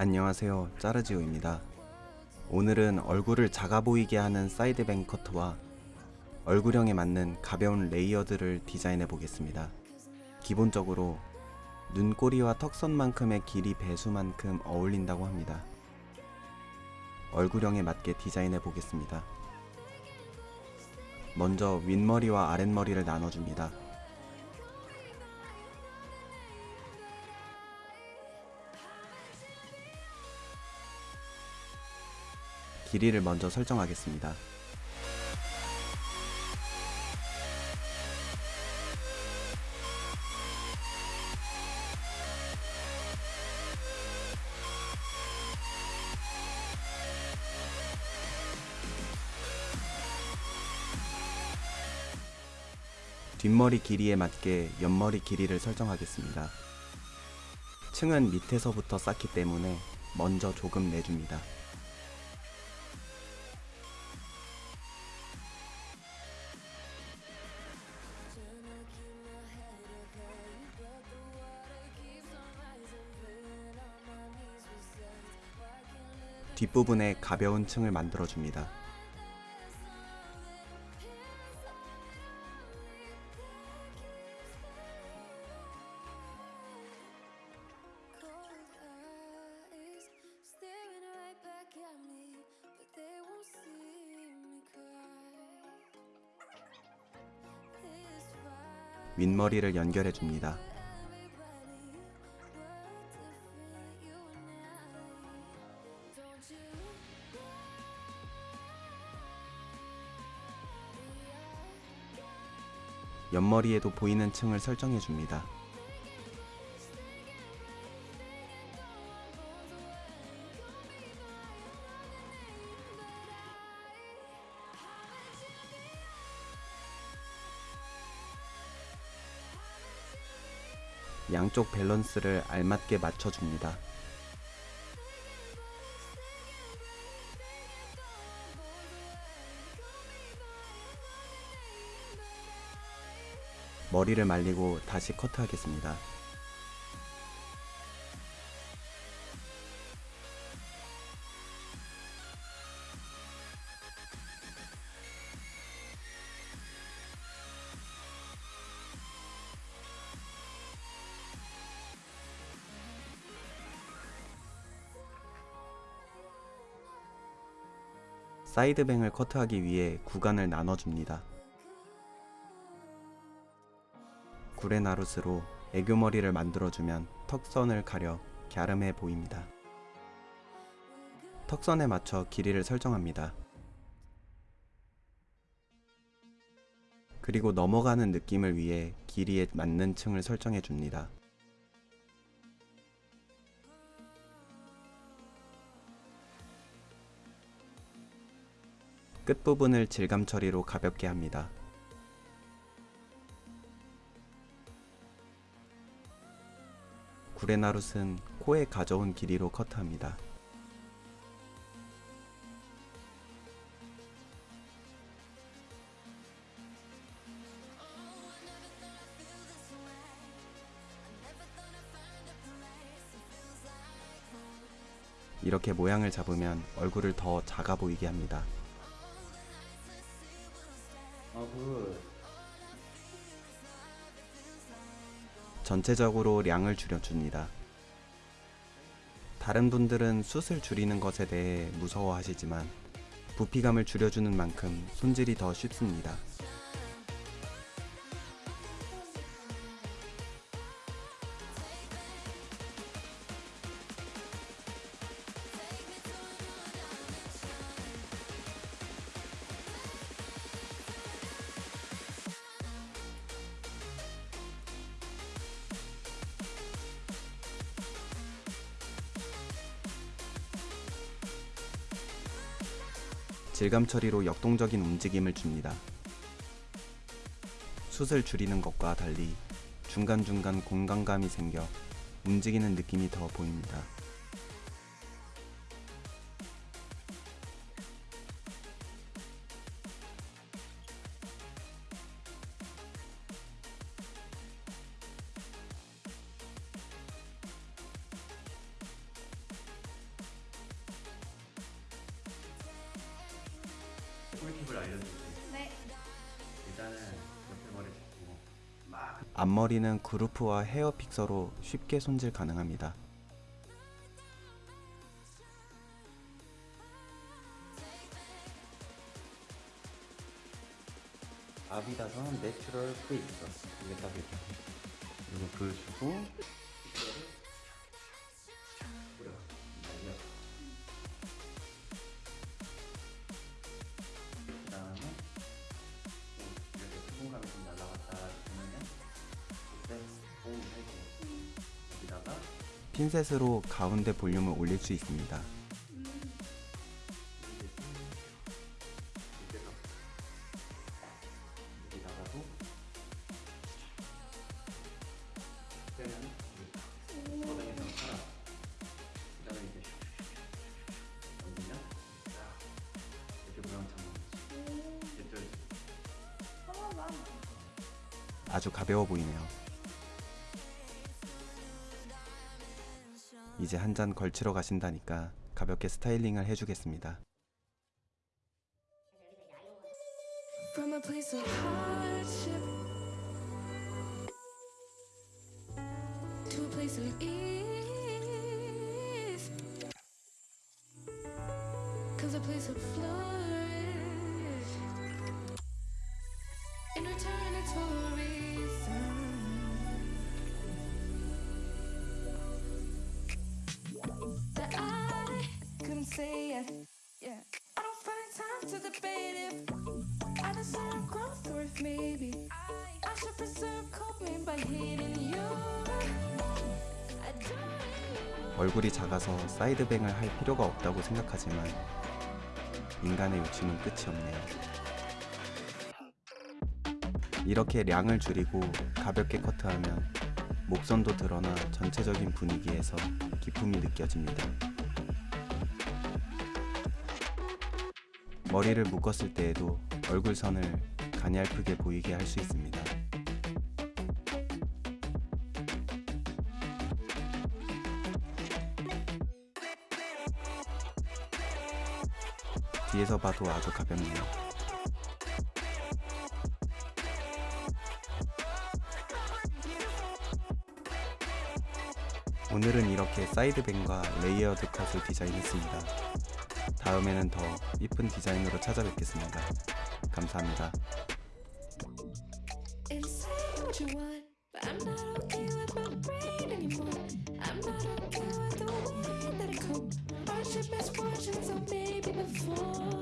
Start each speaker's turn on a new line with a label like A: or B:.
A: 안녕하세요. 짜르지오입니다. 오늘은 얼굴을 작아 보이게 하는 side bang 커트와 얼굴형에 맞는 가벼운 layered를 디자인해 보겠습니다. 기본적으로 눈꼬리와 턱선만큼의 길이 배수만큼 어울린다고 합니다. 얼굴형에 맞게 디자인해 보겠습니다. 먼저 윗머리와 아랫머리를 나눠줍니다 길이를 먼저 설정하겠습니다. 뒷머리 길이에 맞게 옆머리 길이를 설정하겠습니다. 층은 밑에서부터 쌓기 때문에 먼저 조금 내줍니다. 뒷부분에 가벼운 층을 만들어줍니다. 윗머리를 연결해 줍니다. 옆머리에도 보이는 층을 설정해 줍니다. 양쪽 밸런스를 알맞게 맞춰줍니다. 머리를 말리고 다시 커트하겠습니다. 사이드뱅을 커트하기 위해 구간을 나눠줍니다. 구레나룻으로 애교머리를 만들어주면 턱선을 가려 갸름해 보입니다. 턱선에 맞춰 길이를 설정합니다. 그리고 넘어가는 느낌을 위해 길이에 맞는 층을 설정해 줍니다. 끝부분을 질감 처리로 가볍게 합니다. 구레나룻은 코에 가져온 길이로 커트합니다. 이렇게 모양을 잡으면 얼굴을 더 작아 보이게 합니다.
B: 아, 그
A: 전체적으로 량을 줄여줍니다. 다른 분들은 숱을 줄이는 것에 대해 무서워하시지만 부피감을 줄여주는 만큼 손질이 더 쉽습니다. 질감 처리로 역동적인 움직임을 줍니다. 숱을 줄이는 것과 달리 중간중간 공간감이 생겨 움직이는 느낌이 더 보입니다.
B: 팁을 알려줄게.
C: 네.
B: 일단은 옆에 머리 잡고 막
A: 앞머리는 그루프와 헤어 픽서로 쉽게 손질 가능합니다.
B: 아비다선 natural 프리스 이게 딱 이렇게 이거 보여주고
A: 핀셋으로 가운데 볼륨을 올릴 수 있습니다. 아주 가벼워 보이네요. 이제 한 잔 걸치러 가신다니까 가볍게 스타일링을 해주겠습니다.
D: Cause a place of flourish. To debate if I deserve growth or if maybe I should preserve coping by hating you.
A: 얼굴이 작아서 사이드뱅을 할 필요가 없다고 생각하지만 인간의 욕심은 끝이 없네요. 이렇게 량을 줄이고 가볍게 커트하면 목선도 드러나 전체적인 분위기에서 기품이 느껴집니다. 머리를 묶었을 때에도 얼굴선을 가냘프게 보이게 할 수 있습니다. 뒤에서 봐도 아주 가볍네요. 오늘은 이렇게 side bang과 layered cut을 디자인했습니다. 다음에는 더 이쁜 디자인으로 찾아뵙겠습니다. 감사합니다.
D: And say what you want, but I'm not okay with my brain anymore. I'm not okay with the way that I cope. Hardship, misfortune, so maybe before.